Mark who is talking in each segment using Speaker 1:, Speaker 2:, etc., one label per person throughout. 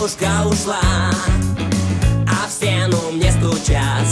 Speaker 1: девушка ушла А в стену мне стучат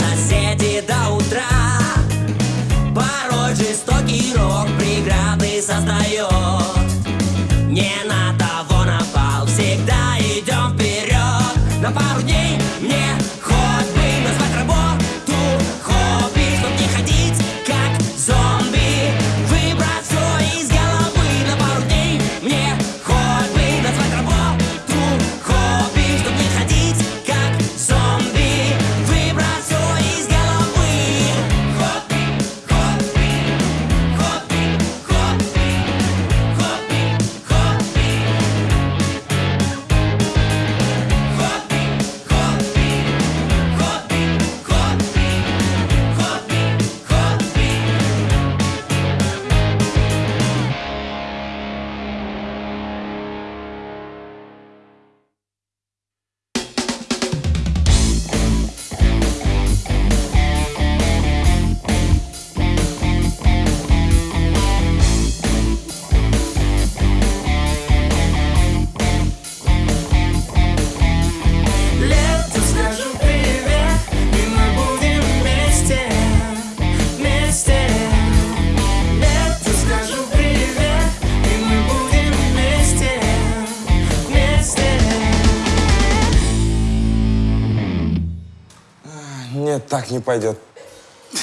Speaker 2: так не пойдет.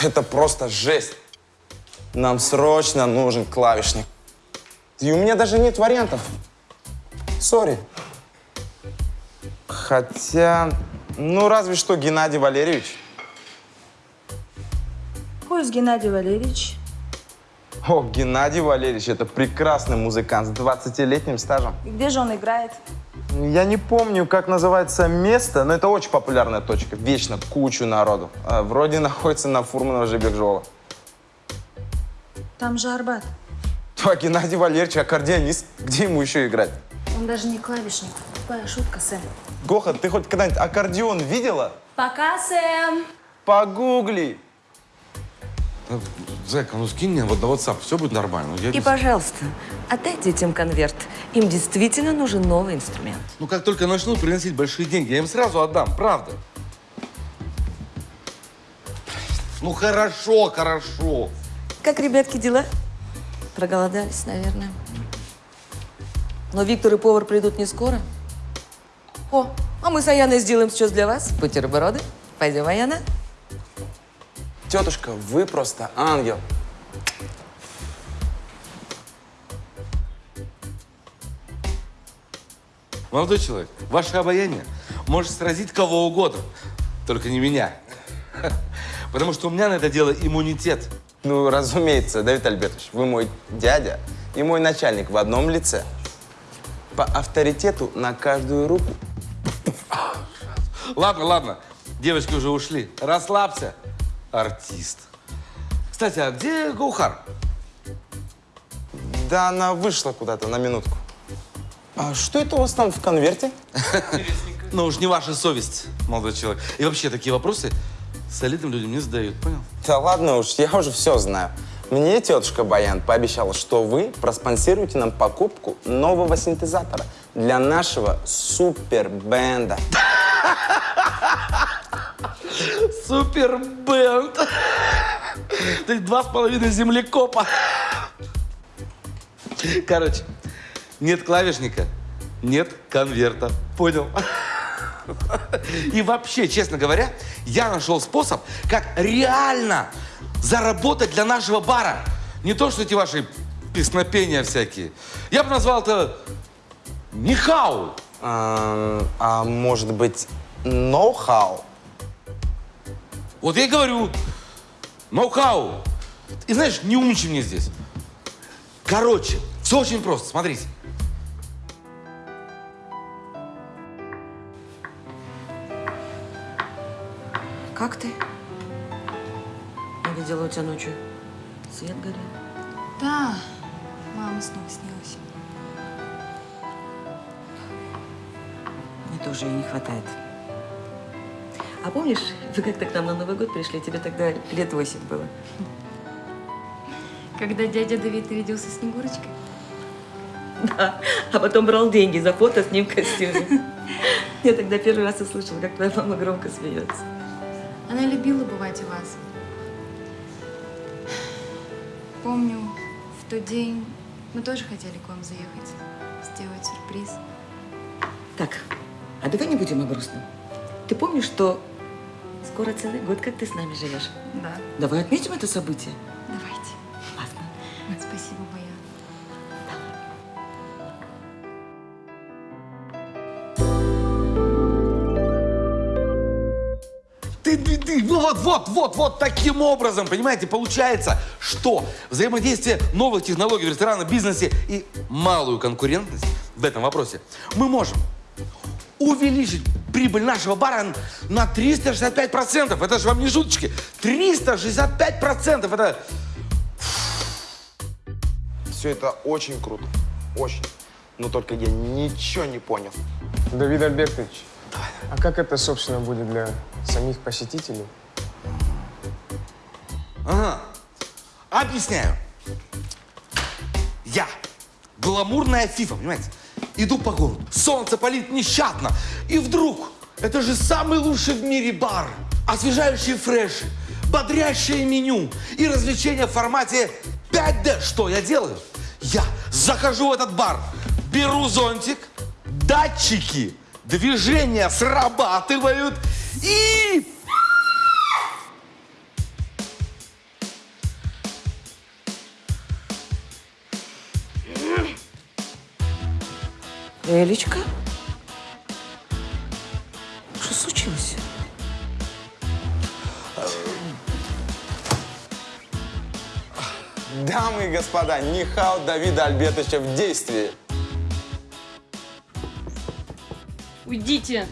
Speaker 2: Это просто жесть. Нам срочно нужен клавишник. И у меня даже нет вариантов. Сори. Хотя, ну разве что Геннадий Валерьевич.
Speaker 3: Is Геннадий Валерьевич?
Speaker 2: О, Геннадий Валерьевич, это прекрасный музыкант с 20-летним стажем.
Speaker 3: И где же он играет?
Speaker 2: Я не помню, как называется место, но это очень популярная точка. Вечно кучу народу. А, Вроде находится на Фурманова Жибекжола.
Speaker 3: Там же Арбат.
Speaker 2: А Геннадий Валерьевич аккордеонист. Где ему еще играть?
Speaker 3: Он даже не клавишник. Тупая шутка, Сэм.
Speaker 2: Гоха, ты хоть когда-нибудь аккордеон видела?
Speaker 3: Пока, Сэм.
Speaker 2: Погугли.
Speaker 4: Зайка, ну скинь мне вот на WhatsApp, все будет нормально. Я
Speaker 5: И,
Speaker 4: без-
Speaker 5: пожалуйста, отдайте детям конверт. Им действительно нужен новый инструмент.
Speaker 4: Ну как только начнут приносить большие деньги, я им сразу отдам, правда. Ну хорошо, хорошо.
Speaker 5: Как, ребятки, дела? Проголодались, наверное. Но Виктор и повар придут не скоро. О, а мы с Аяной сделаем сейчас для вас бутерброды. Пойдем, Аяна?
Speaker 2: Тетушка, вы просто ангел.
Speaker 4: Молодой человек, ваше обаяние может сразить кого угодно, только не меня. Потому что у меня на это дело иммунитет.
Speaker 2: Ну, разумеется, Давид Альбертович, вы мой дядя и мой начальник в одном лице. По авторитету на каждую руку.
Speaker 4: Ладно, ладно, девочки уже ушли. Расслабься, артист. Кстати, а где Гоухар?
Speaker 2: Да она вышла куда-то на минутку. А что это у вас там в конверте?
Speaker 4: Ну уж не ваша совесть, молодой человек. И вообще такие вопросы солидным людям не задают, понял?
Speaker 2: Да ладно уж, я уже все знаю. Мне тетушка Баян пообещала, что вы проспонсируете нам покупку нового синтезатора для нашего супер-бенда.
Speaker 4: Супер бенд. Ты два с половиной землекопа. Короче, нет клавишника, нет конверта. Понял? И вообще, честно говоря, я нашел способ, как реально заработать для нашего бара. Не то, что эти ваши песнопения всякие. Я бы назвал это Нихау.
Speaker 2: А, а может быть, ноу-хау?
Speaker 4: Вот я и говорю, ноу-хау. И знаешь, не умничай мне здесь. Короче, все очень просто, смотрите.
Speaker 5: Как ты? Я видела у тебя ночью. Свет горел.
Speaker 3: Да, мама снова снилась.
Speaker 5: Мне тоже ее не хватает. А помнишь, вы как-то к нам на Новый год пришли, тебе тогда лет восемь было.
Speaker 3: Когда дядя Давид виделся с Снегурочкой?
Speaker 5: Да. А потом брал деньги за фото с ним в костюме. Я тогда первый раз услышала, как твоя мама громко смеется.
Speaker 6: Она любила бывать у вас. Помню, в тот день мы тоже хотели к вам заехать, сделать сюрприз.
Speaker 5: Так, а давай не будем о грустном. Ты помнишь, что скоро целый год, как ты с нами живешь?
Speaker 6: Да.
Speaker 5: Давай отметим это событие.
Speaker 6: Давайте.
Speaker 5: Ладно.
Speaker 6: Спасибо,
Speaker 4: ты, ты, вот, вот, вот, вот таким образом, понимаете, получается, что взаимодействие новых технологий в ресторанном бизнесе и малую конкурентность в этом вопросе мы можем увеличить прибыль нашего бара на 365%. Это же вам не шуточки. 365%. Это
Speaker 2: Все это очень круто. Очень. Но только я ничего не понял.
Speaker 7: Давид Альбертович, а как это, собственно, будет для самих посетителей?
Speaker 4: Ага. Объясняю. Я, гламурная фифа, понимаете, иду по городу, солнце палит нещадно, и вдруг, это же самый лучший в мире бар, освежающие фреши, бодрящее меню и развлечения в формате 5D. Что я делаю? Я захожу в этот бар, беру зонтик, датчики движения срабатывают и
Speaker 5: Элечка? Что случилось?
Speaker 2: Дамы и господа, Нихао Давида Альбертовича в действии.
Speaker 8: Уйдите!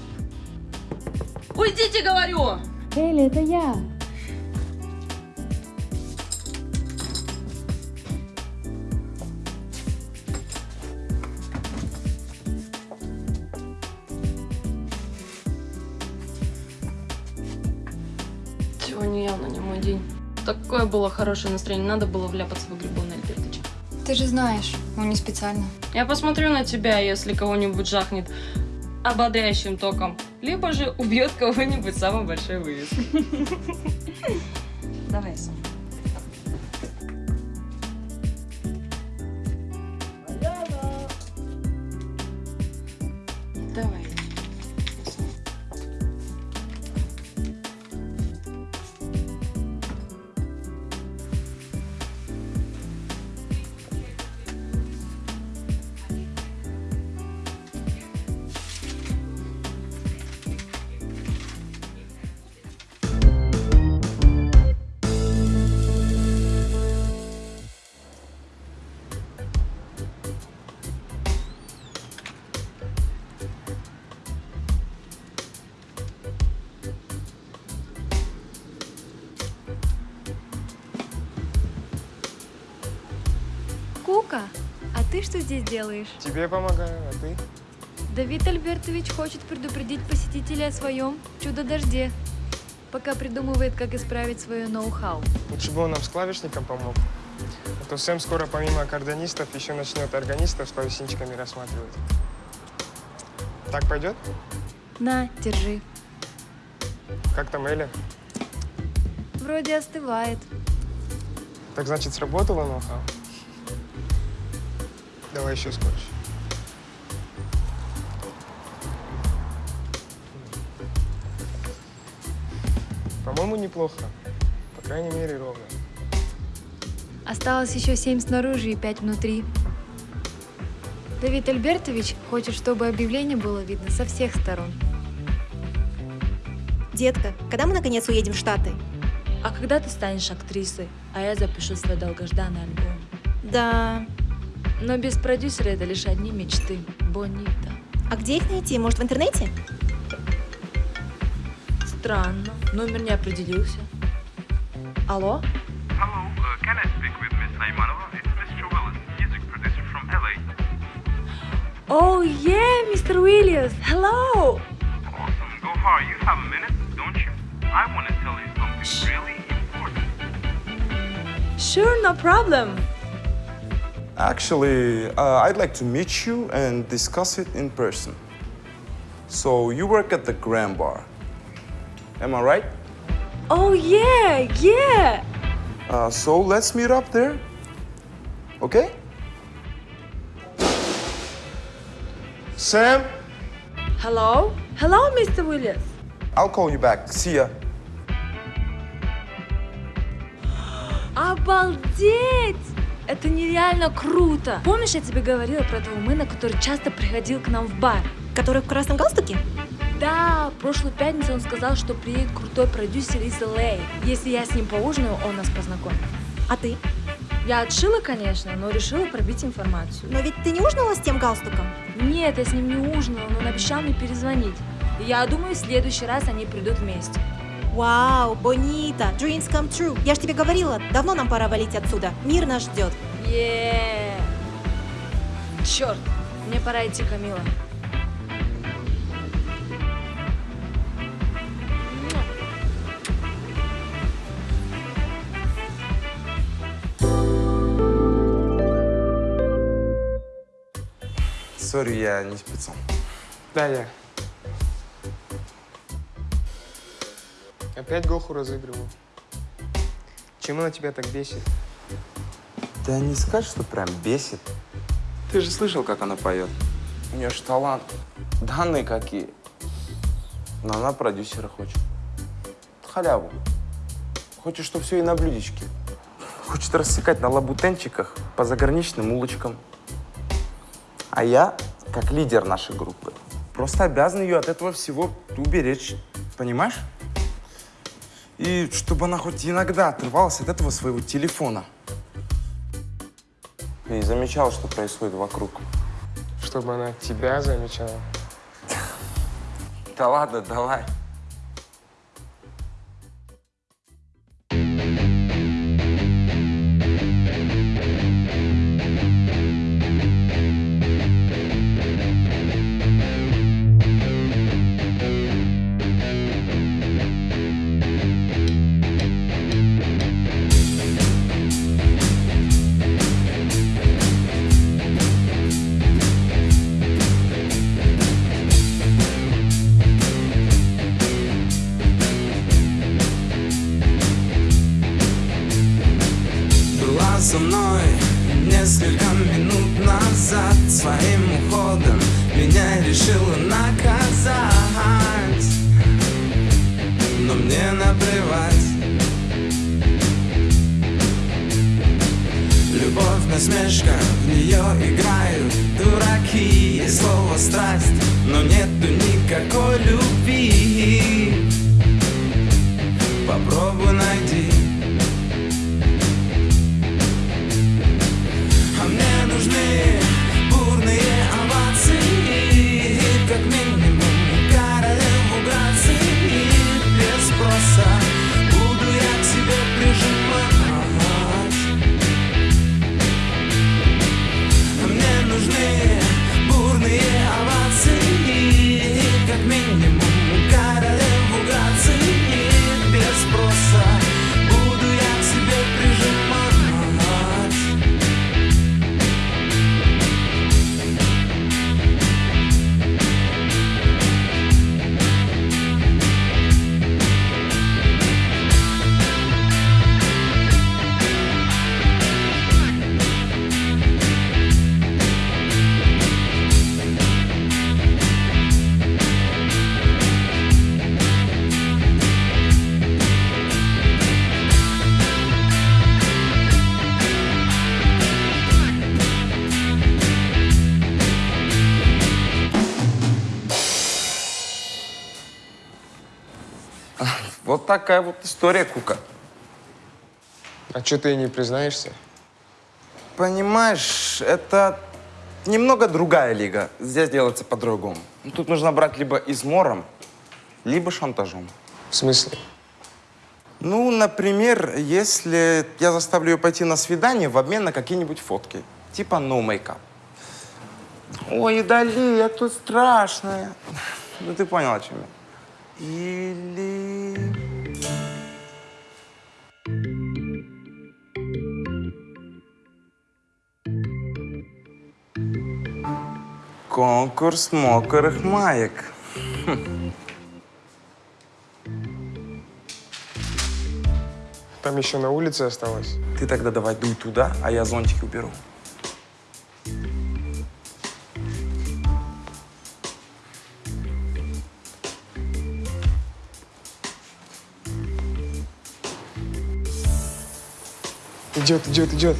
Speaker 8: Уйдите, говорю!
Speaker 6: Элли, это я.
Speaker 8: Было хорошее настроение, надо было вляпаться в на Альбертовича.
Speaker 6: Ты же знаешь, он не специально.
Speaker 8: Я посмотрю на тебя, если кого-нибудь жахнет ободряющим током, либо же убьет кого-нибудь самой большой вывеской. Давай сам.
Speaker 6: Кука, а ты что здесь делаешь?
Speaker 7: Тебе помогаю, а ты?
Speaker 6: Давид Альбертович хочет предупредить посетителей о своем чудо-дожде, пока придумывает, как исправить свое ноу-хау.
Speaker 7: Лучше бы он нам с клавишником помог. А то Сэм скоро помимо аккордонистов еще начнет органистов с клавесинчиками рассматривать. Так пойдет?
Speaker 6: На, держи.
Speaker 7: Как там Эля?
Speaker 6: Вроде остывает.
Speaker 7: Так значит, сработало ноу-хау? Давай еще скотч. По-моему, неплохо. По крайней мере, ровно.
Speaker 6: Осталось еще семь снаружи и пять внутри. Давид Альбертович хочет, чтобы объявление было видно со всех сторон.
Speaker 9: Детка, когда мы наконец уедем в Штаты?
Speaker 10: А когда ты станешь актрисой, а я запишу свой долгожданный альбом?
Speaker 9: Да.
Speaker 10: Но без продюсера это лишь одни мечты. Бонита.
Speaker 9: А где их найти? Может, в интернете?
Speaker 10: Странно. Номер не определился. Алло?
Speaker 11: Hello, uh, can I speak with Miss Naimanova? It's Mr. Willis, music producer from LA.
Speaker 6: Oh, yeah, Mr. Williams. Hello.
Speaker 11: Awesome. Gohar, you have a minute, don't you? I want to tell you something really important.
Speaker 6: Sure, no problem.
Speaker 2: Actually, uh, I'd like to meet you and discuss it in person. So you work at the Grand Bar. Am I right?
Speaker 6: Oh yeah, yeah.
Speaker 2: Uh, so let's meet up there. Okay?
Speaker 7: Сэм?
Speaker 6: Hello? Hello, Mr. Williams.
Speaker 2: I'll call you back. See ya.
Speaker 6: Обалдеть! Это нереально круто! Помнишь, я тебе говорила про этого мэна, который часто приходил к нам в бар?
Speaker 9: Который в красном галстуке?
Speaker 6: Да, прошлую пятницу он сказал, что приедет крутой продюсер из LA. Если я с ним поужинаю, он нас познакомит.
Speaker 9: А ты?
Speaker 6: Я отшила, конечно, но решила пробить информацию.
Speaker 9: Но ведь ты не ужинала с тем галстуком?
Speaker 6: Нет, я с ним не ужинала, но он обещал мне перезвонить. И я думаю, в следующий раз они придут вместе.
Speaker 9: Вау, Бонита, dreams come true. Я ж тебе говорила, давно нам пора валить отсюда. Мир нас ждет.
Speaker 6: Еее! Черт, мне пора идти, Камила.
Speaker 2: Сори, я не спецом.
Speaker 7: Да, я. Опять Гоху разыгрываю. Чем она тебя так бесит?
Speaker 2: Да не скажешь, что прям бесит. Ты же слышал, как она поет. У нее ж талант. Данные какие. Но она продюсера хочет. Халяву. Хочет, что все и на блюдечке. Хочет рассекать на лабутенчиках по заграничным улочкам. А я, как лидер нашей группы, просто обязан ее от этого всего уберечь. Понимаешь? И чтобы она хоть иногда отрывалась от этого своего телефона. И замечала, что происходит вокруг.
Speaker 7: Чтобы она тебя замечала.
Speaker 2: Да ладно, давай.
Speaker 12: que
Speaker 2: acolho. Такая вот история, Кука.
Speaker 7: А что ты не признаешься?
Speaker 2: Понимаешь, это немного другая лига. Здесь делается по-другому. Ну, Тут нужно брать либо измором, либо шантажом.
Speaker 7: В смысле?
Speaker 2: Ну, например, если я заставлю ее пойти на свидание в обмен на какие-нибудь фотки. Типа no makeup. Ой, Дали, я тут страшная. Ну, ты понял, о чем я. Или... Конкурс мокрых маек.
Speaker 7: Там еще на улице осталось.
Speaker 2: Ты тогда давай дуй туда, а я зонтик уберу.
Speaker 7: Идет, идет, идет.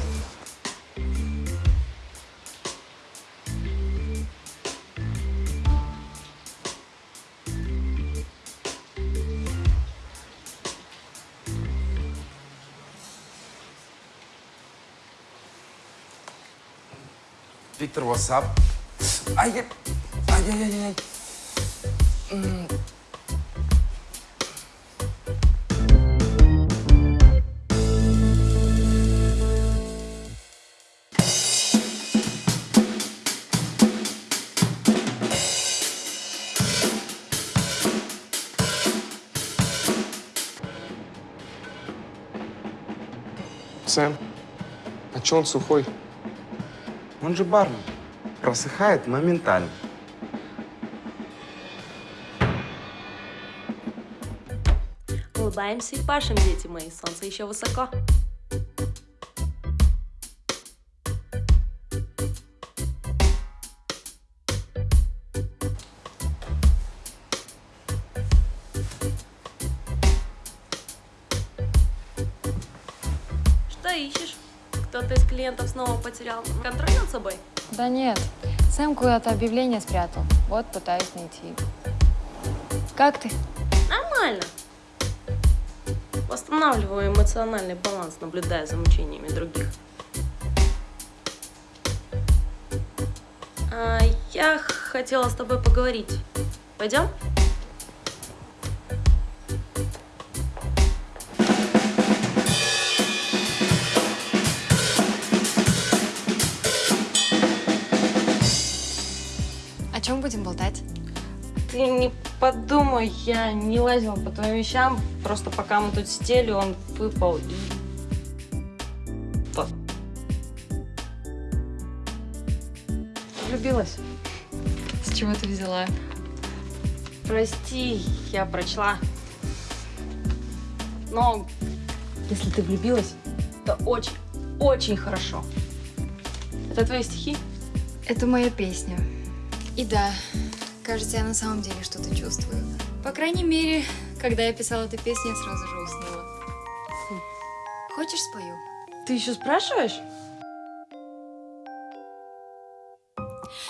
Speaker 2: Виктор, ватсап. Ай, ай-яй-яй-яй. М.
Speaker 7: Сэм, а че он сухой?
Speaker 2: Он же бармен. Просыхает моментально.
Speaker 13: Улыбаемся и пашем, дети мои, солнце еще высоко. Что ищешь? Кто-то из клиентов снова потерял контроль над собой?
Speaker 3: Да нет, Сэм куда-то объявление спрятал. Вот пытаюсь найти. Как ты?
Speaker 13: Нормально. Восстанавливаю эмоциональный баланс, наблюдая за мучениями других. А, я хотела с тобой поговорить. Пойдем?
Speaker 3: Чем будем болтать?
Speaker 8: Ты не подумай, я не лазила по твоим вещам, просто пока мы тут сидели, он выпал и... Вот. Влюбилась.
Speaker 3: С чего ты взяла?
Speaker 8: Прости, я прочла. Но если ты влюбилась, то очень, очень хорошо. Это твои стихи?
Speaker 3: Это моя песня. И да, кажется, я на самом деле что-то чувствую. По крайней мере, когда я писала эту песню, я сразу же уснула. Хочешь спою?
Speaker 8: Ты еще спрашиваешь?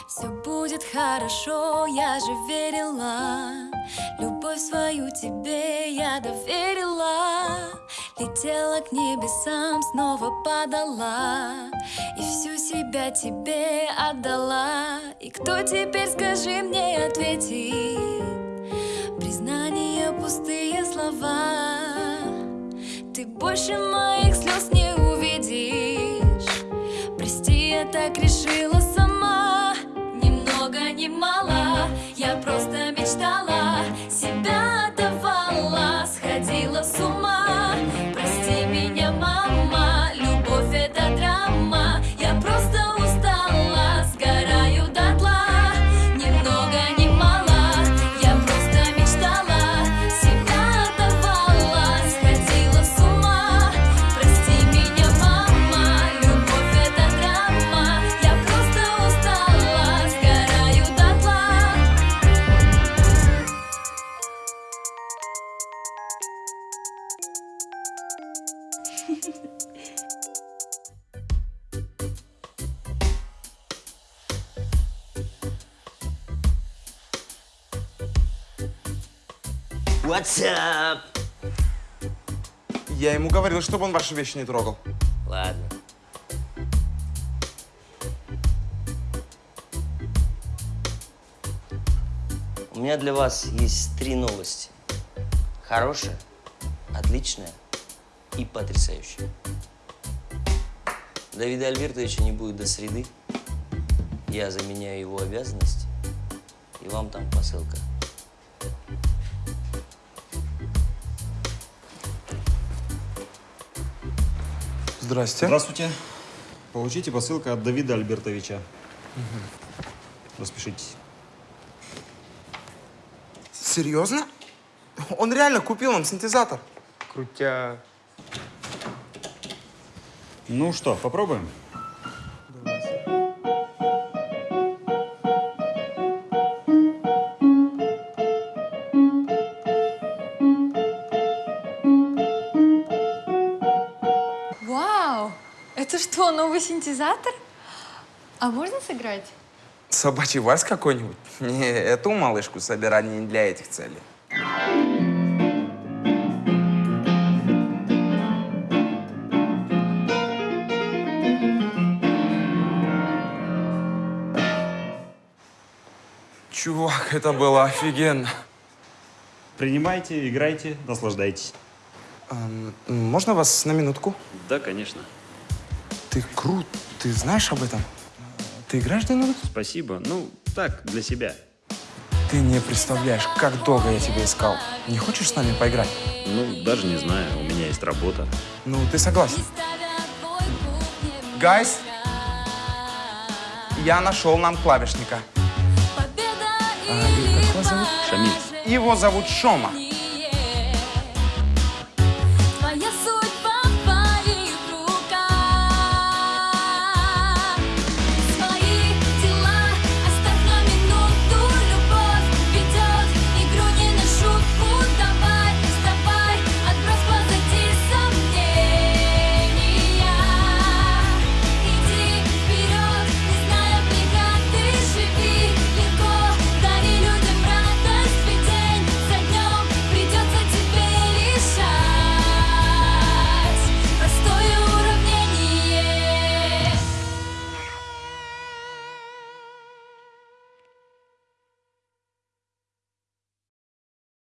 Speaker 10: Все будет хорошо, я же верила Любовь свою тебе я доверила Летела к небесам, снова падала И всю себя тебе отдала. И кто теперь, скажи мне, ответит? Признание, пустые слова. Ты больше моих слез не увидишь. Прости, я так решила сама. Ни много, ни мало. Я просто мечтала Себя отдавала Сходила с ума
Speaker 1: What's up?
Speaker 2: Я ему говорил, чтобы он ваши вещи не трогал.
Speaker 1: Ладно. У меня для вас есть три новости. Хорошая, отличная и потрясающая. Давида Альбертовича не будет до среды. Я заменяю его обязанности. И вам там посылка.
Speaker 2: Здрасте.
Speaker 14: Здравствуйте. Получите посылку от Давида Альбертовича. Распишитесь.
Speaker 2: Серьезно? Он реально купил нам синтезатор.
Speaker 7: Крутя.
Speaker 14: Ну что, попробуем?
Speaker 3: Новый синтезатор? А можно сыграть?
Speaker 2: Собачий вальс какой-нибудь? Не, эту малышку собирали не для этих целей. Чувак, это было офигенно.
Speaker 14: Принимайте, играйте, наслаждайтесь.
Speaker 2: Эм, можно вас на минутку?
Speaker 14: Да, конечно.
Speaker 2: Ты крут, ты знаешь об этом? Ты играешь где-нибудь?
Speaker 14: Спасибо. Ну, так, для себя.
Speaker 2: Ты не представляешь, как долго я тебя искал. Не хочешь с нами поиграть?
Speaker 14: Ну, даже не знаю, у меня есть работа.
Speaker 2: Ну, ты согласен? Гайс, я нашел нам клавишника. А, его зовут?
Speaker 14: Шамиль.
Speaker 2: Его зовут Шома.